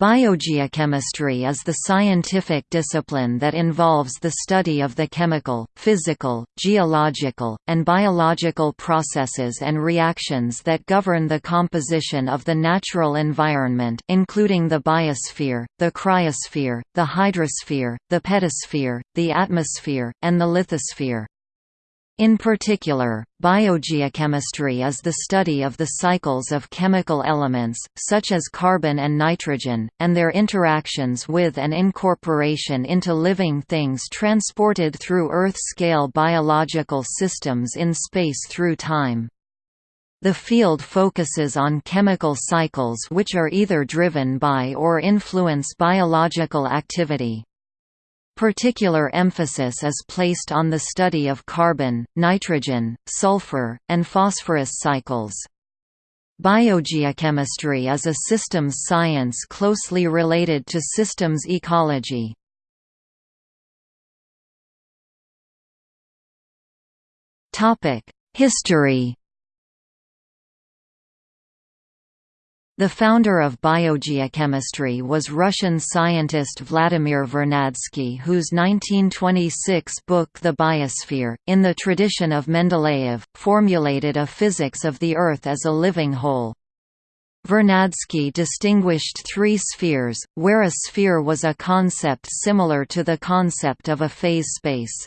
Biogeochemistry is the scientific discipline that involves the study of the chemical, physical, geological, and biological processes and reactions that govern the composition of the natural environment including the biosphere, the cryosphere, the hydrosphere, the pedosphere, the atmosphere, and the lithosphere. In particular, biogeochemistry is the study of the cycles of chemical elements, such as carbon and nitrogen, and their interactions with and incorporation into living things transported through Earth-scale biological systems in space through time. The field focuses on chemical cycles which are either driven by or influence biological activity. Particular emphasis is placed on the study of carbon, nitrogen, sulfur, and phosphorus cycles. Biogeochemistry is a systems science closely related to systems ecology. History The founder of biogeochemistry was Russian scientist Vladimir Vernadsky whose 1926 book The Biosphere, in the tradition of Mendeleev, formulated a physics of the Earth as a living whole. Vernadsky distinguished three spheres, where a sphere was a concept similar to the concept of a phase space.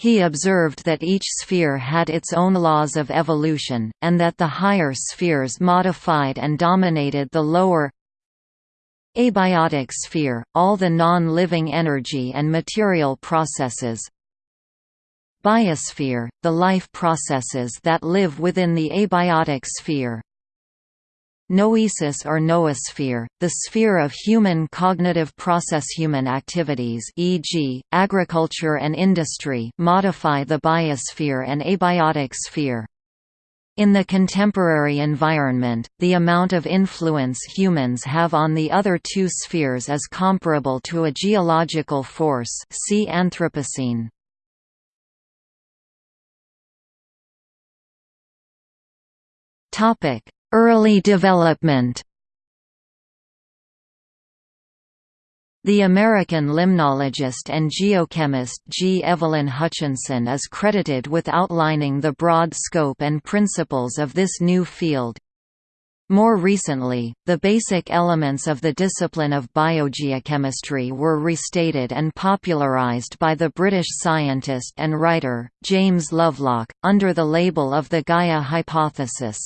He observed that each sphere had its own laws of evolution, and that the higher spheres modified and dominated the lower abiotic sphere, all the non-living energy and material processes. Biosphere, the life processes that live within the abiotic sphere Noesis or noosphere, the sphere of human cognitive process human activities e.g., agriculture and industry modify the biosphere and abiotic sphere. In the contemporary environment, the amount of influence humans have on the other two spheres is comparable to a geological force see Anthropocene. Topic: Early development The American limnologist and geochemist G. Evelyn Hutchinson is credited with outlining the broad scope and principles of this new field. More recently, the basic elements of the discipline of biogeochemistry were restated and popularized by the British scientist and writer, James Lovelock, under the label of the Gaia hypothesis.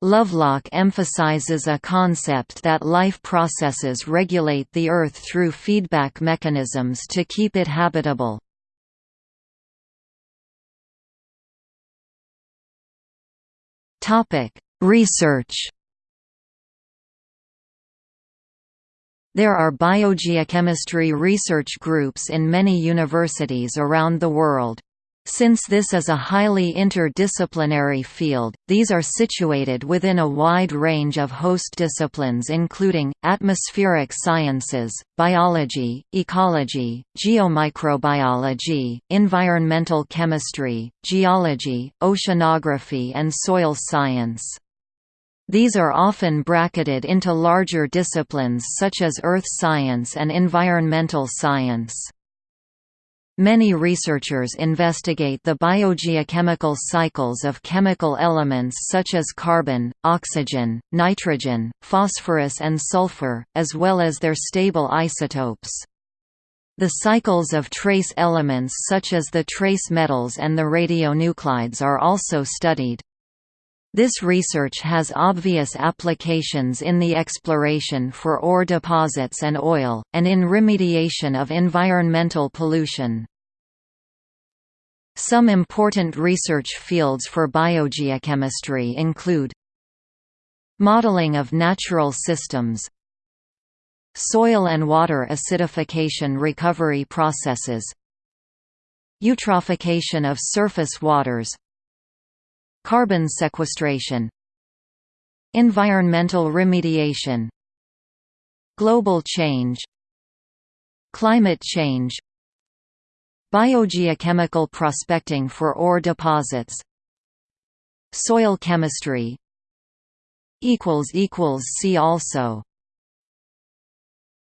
Lovelock emphasizes a concept that life processes regulate the Earth through feedback mechanisms to keep it habitable. Research There are biogeochemistry research groups in many universities around the world. Since this is a highly interdisciplinary field, these are situated within a wide range of host disciplines including, atmospheric sciences, biology, ecology, geomicrobiology, environmental chemistry, geology, oceanography and soil science. These are often bracketed into larger disciplines such as earth science and environmental science. Many researchers investigate the biogeochemical cycles of chemical elements such as carbon, oxygen, nitrogen, phosphorus and sulfur, as well as their stable isotopes. The cycles of trace elements such as the trace metals and the radionuclides are also studied. This research has obvious applications in the exploration for ore deposits and oil, and in remediation of environmental pollution. Some important research fields for biogeochemistry include Modeling of natural systems Soil and water acidification recovery processes Eutrophication of surface waters Carbon sequestration Environmental remediation Global change Climate change Biogeochemical prospecting for ore deposits. Soil chemistry See also